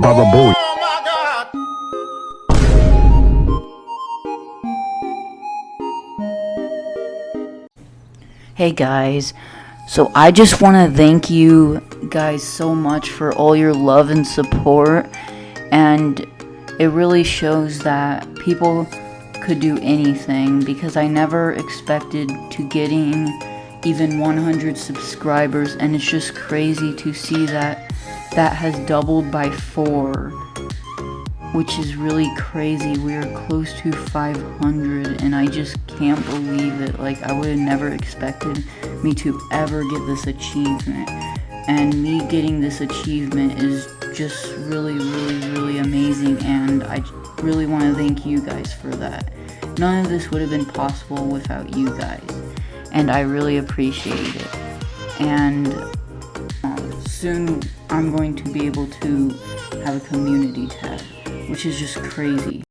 Baba Booey. Oh, hey guys, so I just want to thank you guys so much for all your love and support, and it really shows that people could do anything because I never expected to getting even 100 subscribers, and it's just crazy to see that that has doubled by four which is really crazy. We are close to 500, and I just can't believe it. Like, I would have never expected me to ever get this achievement. And me getting this achievement is just really, really, really amazing, and I really want to thank you guys for that. None of this would have been possible without you guys, and I really appreciate it. And soon I'm going to be able to have a community tab which is just crazy.